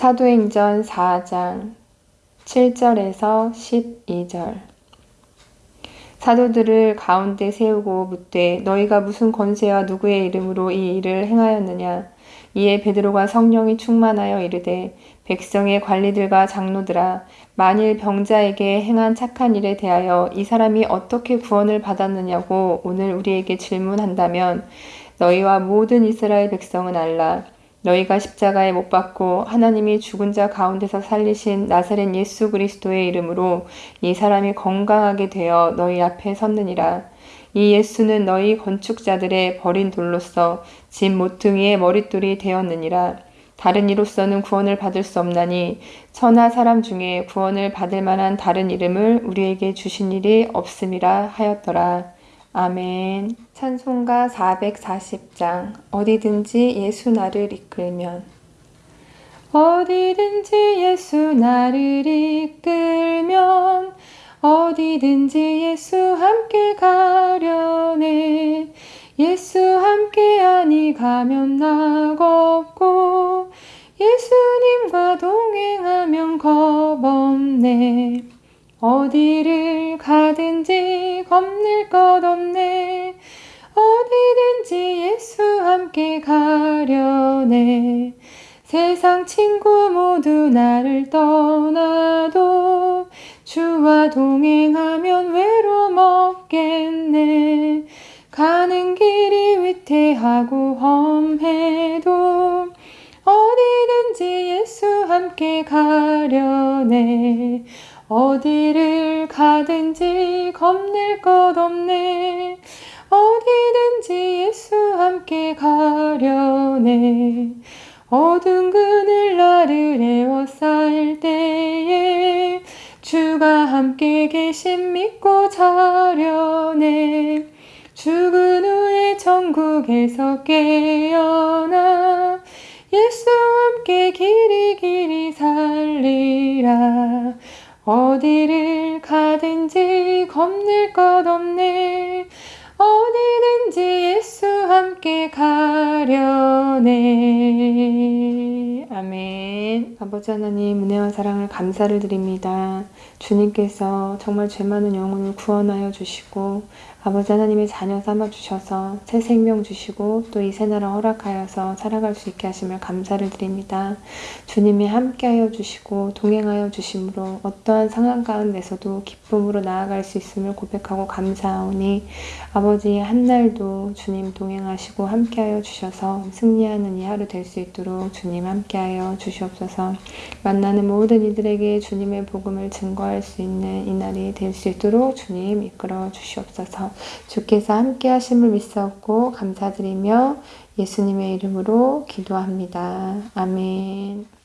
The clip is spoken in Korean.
사도행전 4장 7절에서 12절. 사도들을 가운데 세우고 묻되 너희가 무슨 권세와 누구의 이름으로 이 일을 행하였느냐? 이에 베드로가 성령이 충만하여 이르되 백성의 관리들과 장로들아 만일 병자에게 행한 착한 일에 대하여 이 사람이 어떻게 구원을 받았느냐고 오늘 우리에게 질문한다면 너희와 모든 이스라엘 백성은 알라 너희가 십자가에 못 박고 하나님이 죽은 자 가운데서 살리신 나사렛 예수 그리스도의 이름으로 이 사람이 건강하게 되어 너희 앞에 섰느니라. 이 예수는 너희 건축자들의 버린 돌로서 집 모퉁이의 머릿돌이 되었느니라. 다른 이로서는 구원을 받을 수 없나니 천하 사람 중에 구원을 받을 만한 다른 이름을 우리에게 주신 일이 없음이라 하였더라. 아멘. 찬송가 440장. 어디든지 예수 나를 이끌면. 어디든지 예수 나를 이끌면. 어디든지 예수 함께 가려네. 예수 함께하니 가면 낙없고 예수님과 동행하면 겁없네. 어디를 가든지 겁낼 것 없네. 어디든지 예수 함께 가려네. 세상 친구 모두 나를 떠나도 주와 동행하면 외로움 없겠네. 가는 길이 위태하고 험해도 어디든지 예수 함께 가려네. 어디를 가든지 겁낼 것 없네. 어디든지 예수 함께 가려네. 어두운 그늘 나를 에워싸일 때에 주가 함께 계신 믿고 자려네. 죽은 후에 천국에서 깨어나 예수 함께 길 어디를 가든지 겁낼 것 없네. 어디든지 예수 함께 가려네. 아멘. 아버지 하나님, 은혜와 사랑을 감사를 드립니다. 주님께서 정말 죄 많은 영혼을 구원하여 주시고, 아버지 하나님의 자녀 삼아 주셔서 새 생명 주시고 또 이 새나라 허락하여서 살아갈 수 있게 하심을 감사를 드립니다. 주님이 함께하여 주시고 동행하여 주심으로 어떠한 상황 가운데서도 기쁨으로 나아갈 수 있음을 고백하고 감사하오니 아버지 한날도 주님 동행하시고 함께하여 주셔서 승리하는 이 하루 될 수 있도록 주님 함께하여 주시옵소서. 만나는 모든 이들에게 주님의 복음을 증거할 수 있는 이 날이 될 수 있도록 주님 이끌어 주시옵소서. 주께서 함께 하심을 믿사옵고 감사드리며 예수님의 이름으로 기도합니다. 아멘